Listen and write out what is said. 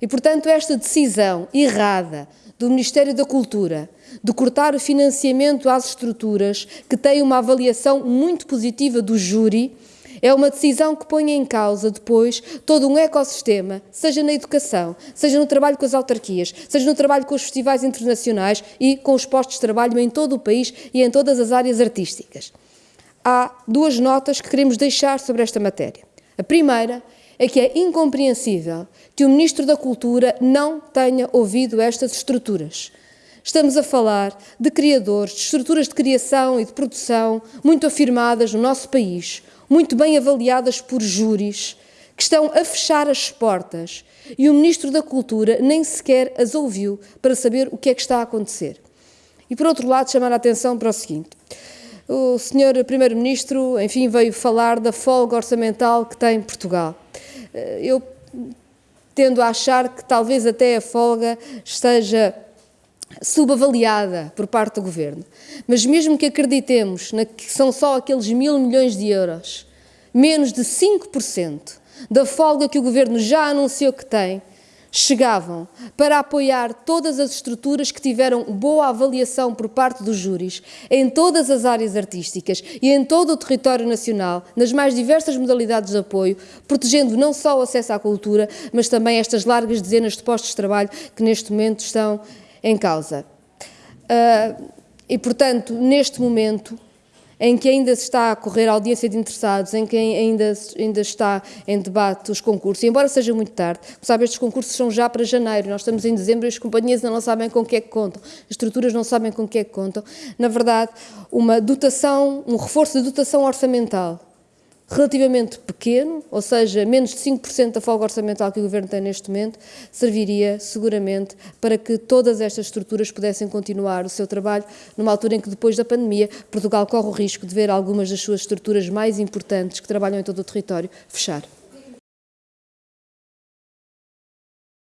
E, portanto, esta decisão errada do Ministério da Cultura de cortar o financiamento às estruturas que têm uma avaliação muito positiva do júri é uma decisão que põe em causa depois todo um ecossistema, seja na educação, seja no trabalho com as autarquias, seja no trabalho com os festivais internacionais e com os postos de trabalho em todo o país e em todas as áreas artísticas. Há duas notas que queremos deixar sobre esta matéria. A primeira é que é incompreensível que o Ministro da Cultura não tenha ouvido estas estruturas. Estamos a falar de criadores, de estruturas de criação e de produção muito afirmadas no nosso país, muito bem avaliadas por júris, que estão a fechar as portas e o Ministro da Cultura nem sequer as ouviu para saber o que é que está a acontecer. E, por outro lado, chamar a atenção para o seguinte. O Sr. Primeiro-Ministro, enfim, veio falar da folga orçamental que tem Portugal. Eh, eu tendo a achar que talvez até a folga esteja subavaliada por parte do Governo. Mas mesmo que acreditemos que são só aqueles mil milhões de euros, menos de 5% da folga que o Governo já anunciou que tem, chegavam para apoiar todas as estruturas que tiveram boa avaliação por parte dos júris em todas as áreas artísticas e em todo o território nacional, nas mais diversas modalidades de apoio, protegendo não só o acesso à cultura, mas também estas largas dezenas de postos de trabalho que neste momento estão em causa. Uh, e, portanto, neste momento, em que ainda se está a correr a audiência de interessados, em que ainda, ainda está em debate os concursos, e embora seja muito tarde, como sabe, estes concursos são já para janeiro, nós estamos em dezembro e as companhias ainda não sabem com o que é que contam, as estruturas não sabem com o que é que contam. Na verdade, uma dotação, um reforço de dotação orçamental relativamente pequeno, ou seja, menos de 5% da folga orçamental que o Governo tem neste momento, serviria seguramente para que todas estas estruturas pudessem continuar o seu trabalho numa altura em que, depois da pandemia, Portugal corre o risco de ver algumas das suas estruturas mais importantes que trabalham em todo o território fechar.